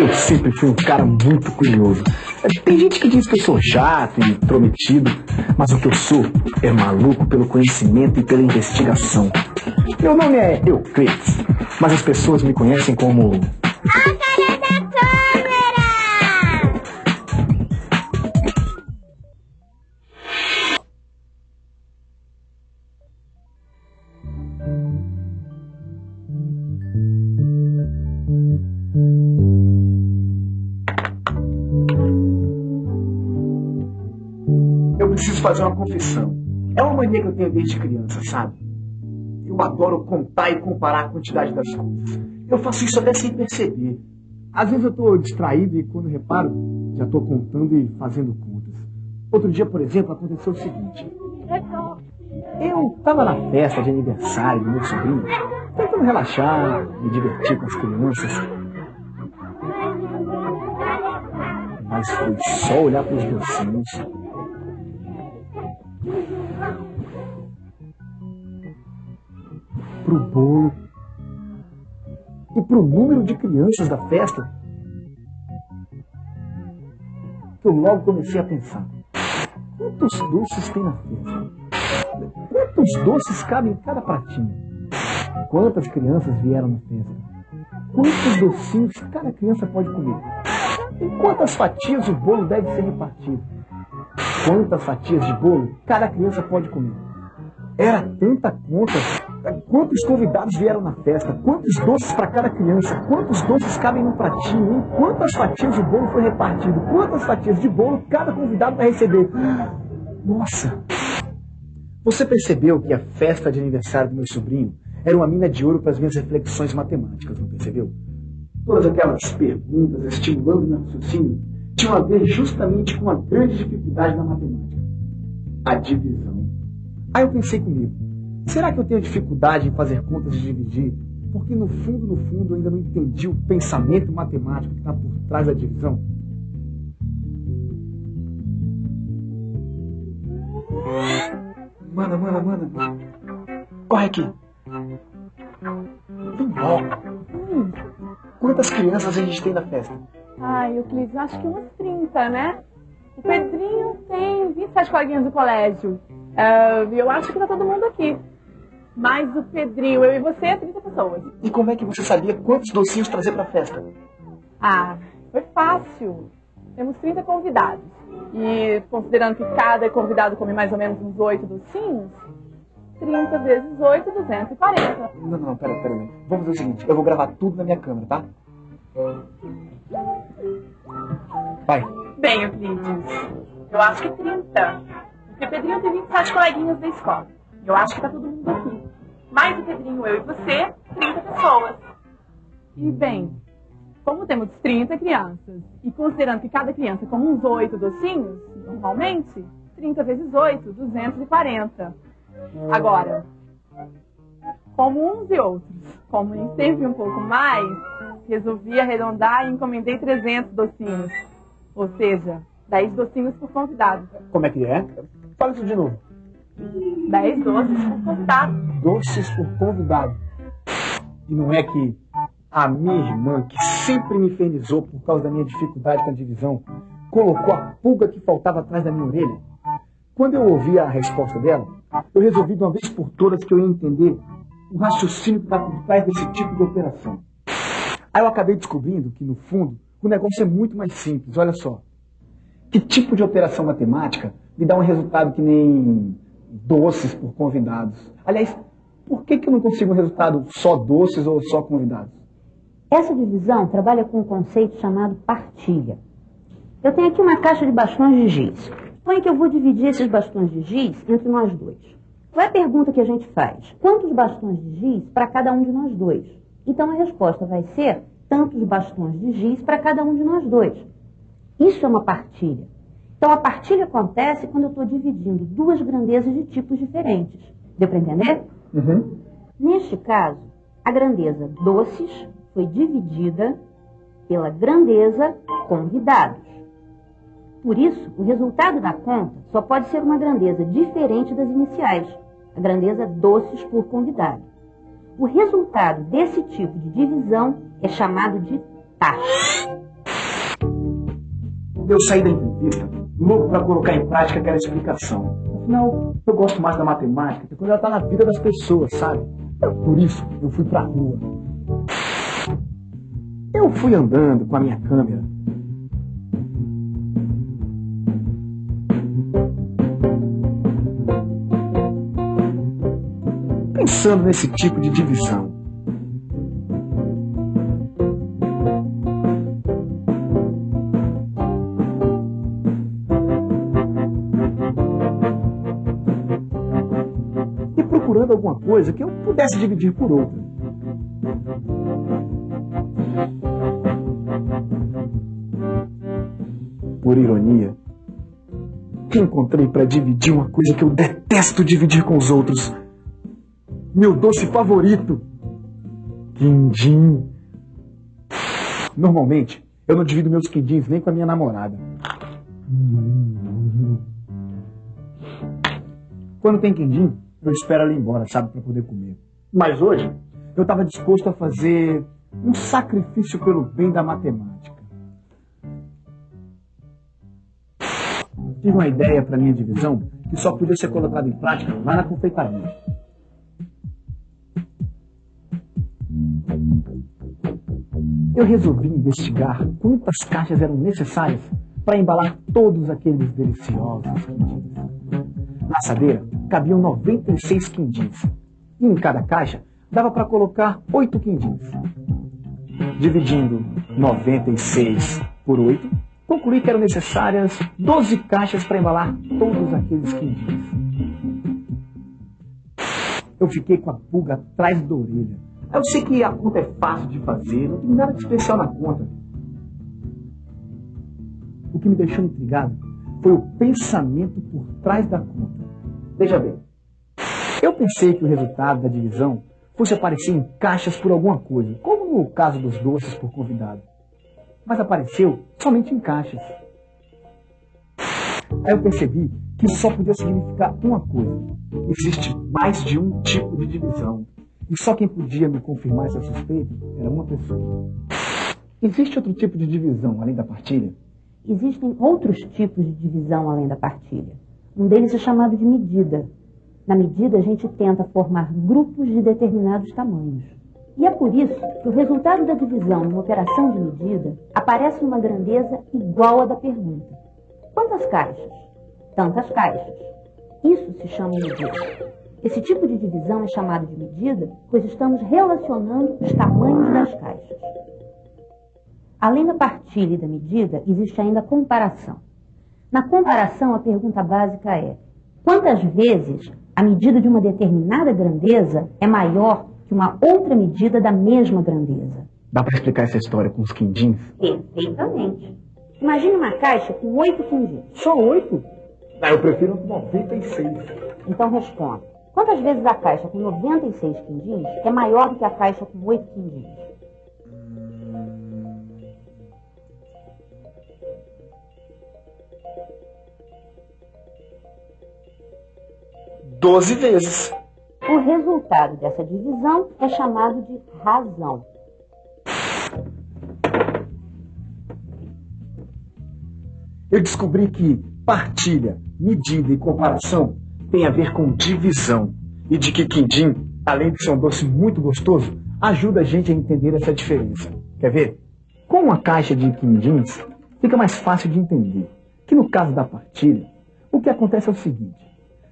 Eu sempre fui um cara muito curioso. Tem gente que diz que eu sou chato e intrometido, mas o que eu sou é maluco pelo conhecimento e pela investigação. Meu nome é Euclides, mas as pessoas me conhecem como. Confissão. É uma mania que eu tenho desde criança, sabe? Eu adoro contar e comparar a quantidade das coisas. Eu faço isso até sem perceber. Às vezes eu estou distraído e quando reparo, já estou contando e fazendo contas. Outro dia, por exemplo, aconteceu o seguinte. Eu estava na festa de aniversário do meu sobrinho, tentando relaxar, me divertir com as crianças. Mas foi só olhar para os docinhos. Pro bolo e pro número de crianças da festa. Que eu logo comecei a pensar: quantos doces tem na festa? Quantos doces cabem em cada pratinho? Quantas crianças vieram na festa? Quantos docinhos cada criança pode comer? Em quantas fatias o bolo deve ser repartido? Quantas fatias de bolo cada criança pode comer? Era tanta conta. Quantos convidados vieram na festa? Quantos doces para cada criança? Quantos doces cabem num pratinho? Em quantas fatias o bolo foi repartido? Quantas fatias de bolo cada convidado vai receber? Nossa! Você percebeu que a festa de aniversário do meu sobrinho era uma mina de ouro para as minhas reflexões matemáticas, não percebeu? Todas aquelas perguntas estimulando meu raciocínio tinham a ver justamente com a grande dificuldade da matemática: a divisão. Aí eu pensei comigo: será que eu tenho dificuldade em fazer contas de dividir? Porque no fundo, no fundo, eu ainda não entendi o pensamento matemático que está por trás da divisão. Mana, mana, mana. Corre aqui. Vem logo. Hum, Quantas crianças a gente tem na festa? Ai, Euclides, acho que umas 30, né? O Pedrinho tem 27 coleguinhas do colégio. Ah, E eu acho que tá todo mundo aqui. Mas o Pedrinho, eu e você, 30 pessoas. E como é que você sabia quantos docinhos trazer pra festa? Ah, foi fácil. Temos 30 convidados. E considerando que cada convidado come mais ou menos uns 8 docinhos, 30 vezes 8, 240. Não, não, pera, pera. não. Vamos fazer o seguinte, eu vou gravar tudo na minha câmera, tá? Vai. Bem, Euclides, eu acho que 30. Porque o Pedrinho tem 27 coleguinhas da escola. Eu acho que tá todo mundo aqui. Mais o Pedrinho, eu e você, 30 pessoas. E, bem, como temos 30 crianças, e considerando que cada criança come uns 8 docinhos, normalmente, 30 vezes 8, 240. Agora, como uns e outros, como sempre um pouco mais, resolvi arredondar e encomendei 300 docinhos. Ou seja, 10 docinhos por convidado. Como é que é? Fala isso de novo. 10 doces por convidado. Doces por convidado. E não é que a minha irmã, que sempre me infernizou por causa da minha dificuldade com a divisão, colocou a pulga que faltava atrás da minha orelha? Quando eu ouvi a resposta dela, eu resolvi de uma vez por todas que eu ia entender o raciocínio que está por trás desse tipo de operação. Aí eu acabei descobrindo que, no fundo, o negócio é muito mais simples. Olha só. Que tipo de operação matemática me dá um resultado que nem doces por convidados? Aliás, por que, que eu não consigo um resultado só doces ou só convidados? Essa divisão trabalha com um conceito chamado partilha. Eu tenho aqui uma caixa de bastões de giz. Suponha que eu vou dividir esses bastões de giz entre nós dois. Qual é a pergunta que a gente faz? Quantos bastões de giz para cada um de nós dois? Então a resposta vai ser tantos bastões de giz para cada um de nós dois. Isso é uma partilha. Então a partilha acontece quando eu estou dividindo duas grandezas de tipos diferentes. Deu para entender? Uhum. Neste caso, a grandeza doces foi dividida pela grandeza convidados. Por isso, o resultado da conta só pode ser uma grandeza diferente das iniciais, a grandeza doces por convidado. O resultado desse tipo de divisão é chamado de taxa. eu saí da entrevista, louco para colocar em prática aquela explicação. Afinal, eu gosto mais da matemática, quando ela está na vida das pessoas, sabe? Por isso, eu fui pra rua. Eu fui andando com a minha câmera. Pensando nesse tipo de divisão. E procurando alguma coisa que eu pudesse dividir por outra. Por ironia, que encontrei para dividir uma coisa que eu detesto dividir com os outros. Meu doce favorito, quindim. Normalmente, eu não divido meus quindins nem com a minha namorada. Quando tem quindim, eu espero ela ir embora, sabe, para poder comer. Mas hoje, eu estava disposto a fazer um sacrifício pelo bem da matemática. Tive uma ideia para minha divisão que só podia ser colocada em prática lá na confeitaria. Eu resolvi investigar quantas caixas eram necessárias para embalar todos aqueles deliciosos quindins. Na assadeira cabiam 96 quindins. E em cada caixa dava para colocar 8 quindins. Dividindo 96 por 8, concluí que eram necessárias 12 caixas para embalar todos aqueles quindins. Eu fiquei com a pulga atrás da orelha. Eu sei que a conta é fácil de fazer, não tem nada de especial na conta. O que me deixou intrigado foi o pensamento por trás da conta. Veja bem, eu pensei que o resultado da divisão fosse aparecer em caixas por alguma coisa, como no caso dos doces por convidado. Mas apareceu somente em caixas. Aí eu percebi que só podia significar uma coisa. Existe mais de um tipo de divisão. E só quem podia me confirmar essa suspeita era uma pessoa. Existe outro tipo de divisão além da partilha? Existem outros tipos de divisão além da partilha. Um deles é chamado de medida. Na medida, a gente tenta formar grupos de determinados tamanhos. E é por isso que o resultado da divisão numa operação de medida aparece numa grandeza igual à da pergunta. Quantas caixas? Tantas caixas. Isso se chama medida. Esse tipo de divisão é chamado de medida, pois estamos relacionando os tamanhos das caixas. Além da partilha e da medida, existe ainda a comparação. Na comparação, a pergunta básica é: quantas vezes a medida de uma determinada grandeza é maior que uma outra medida da mesma grandeza? Dá para explicar essa história com os quindins? Perfeitamente. Imagine uma caixa com oito quindins. Só oito? Ah, eu prefiro 96. Então responda. Quantas vezes a caixa com 96 quindins é maior do que a caixa com oito quindins? Doze vezes. O resultado dessa divisão é chamado de razão. Eu descobri que partilha, medida e comparação tem a ver com divisão. E de que quindim, além de ser um doce muito gostoso, ajuda a gente a entender essa diferença. Quer ver? Com uma caixa de quindins, fica mais fácil de entender que no caso da partilha, o que acontece é o seguinte.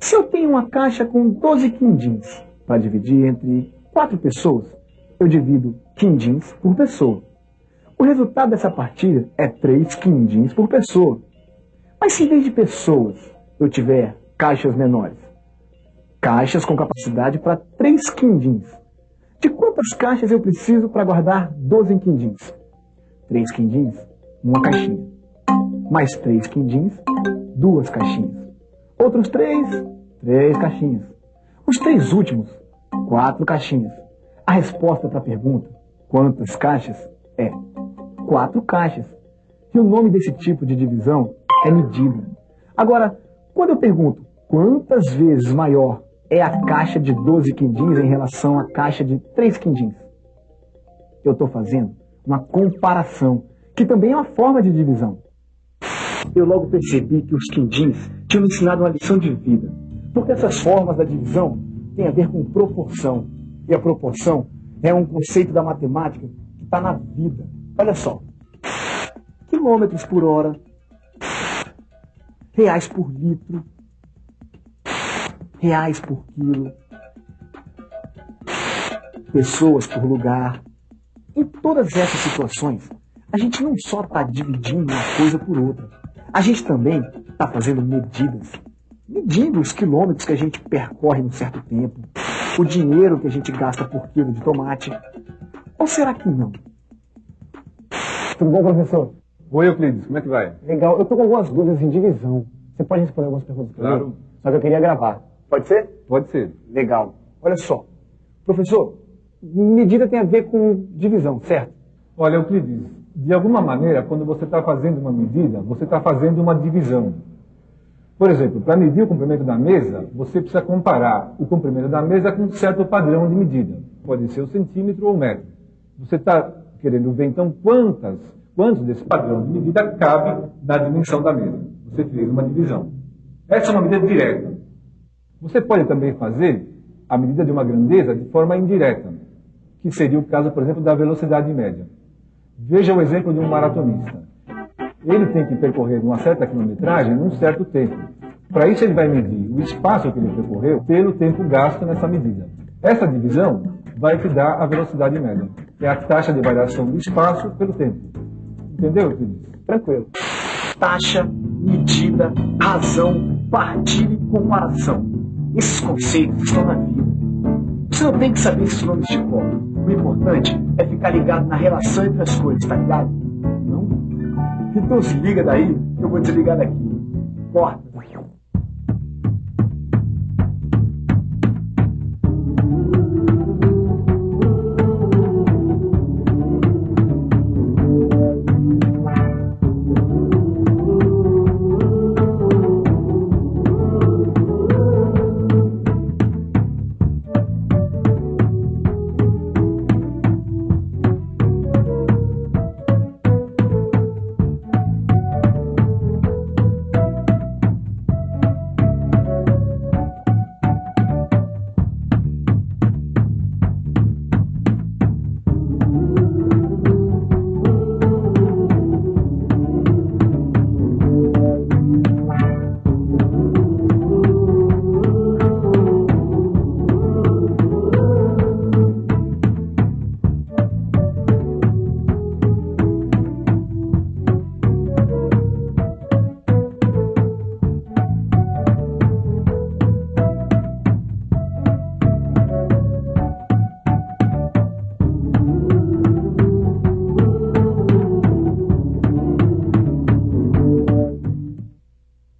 Se eu tenho uma caixa com 12 quindins para dividir entre quatro pessoas, eu divido quindins por pessoa. O resultado dessa partilha é três quindins por pessoa. Mas se em vez de pessoas eu tiver caixas menores, caixas com capacidade para três quindins, de quantas caixas eu preciso para guardar 12 quindins? Três quindins, uma caixinha. Mais três quindins, duas caixinhas. Outros três, três caixinhas. Os três últimos, quatro caixinhas. A resposta para a pergunta, quantas caixas, é quatro caixas. E o nome desse tipo de divisão é medida. Agora, quando eu pergunto quantas vezes maior é a caixa de 12 quindins em relação à caixa de 3 quindins, eu estou fazendo uma comparação, que também é uma forma de divisão. eu logo percebi que os quindins tinham me ensinado uma lição de vida. Porque essas formas da divisão têm a ver com proporção. E a proporção é um conceito da matemática que está na vida. Olha só. Quilômetros por hora, reais por litro, reais por quilo, pessoas por lugar. Em todas essas situações, a gente não só está dividindo uma coisa por outra, a gente também está fazendo medidas. Medindo os quilômetros que a gente percorre num certo tempo, o dinheiro que a gente gasta por quilo de tomate. Ou será que não? Tudo bom, professor? Oi, Euclides, como é que vai? Legal. Eu tô com algumas dúvidas em divisão. Você pode responder algumas perguntas para Claro. mim? Só que eu queria gravar. Pode ser? Pode ser. Legal. Olha só. Professor, medida tem a ver com divisão, certo? Olha, Euclides, de alguma maneira, quando você está fazendo uma medida, você está fazendo uma divisão. Por exemplo, para medir o comprimento da mesa, você precisa comparar o comprimento da mesa com um certo padrão de medida. Pode ser o centímetro ou o metro. Você está querendo ver, então, quantas, quantos desse padrão de medida cabe na dimensão da mesa. Você fez uma divisão. Essa é uma medida direta. Você pode também fazer a medida de uma grandeza de forma indireta, que seria o caso, por exemplo, da velocidade média. Veja o exemplo de um maratonista. Ele tem que percorrer uma certa quilometragem num certo tempo. Para isso, ele vai medir o espaço que ele percorreu pelo tempo gasto nessa medida. Essa divisão vai te dar a velocidade média, que é a taxa de variação do espaço pelo tempo. Entendeu? Tranquilo. taxa, medida, razão, partilha e comparação. Esses conceitos estão na vida. Você não tem que saber esses nomes de cor. O importante é ficar ligado na relação entre as coisas, tá ligado? Não? Então se liga daí, eu vou desligar daqui. Corta.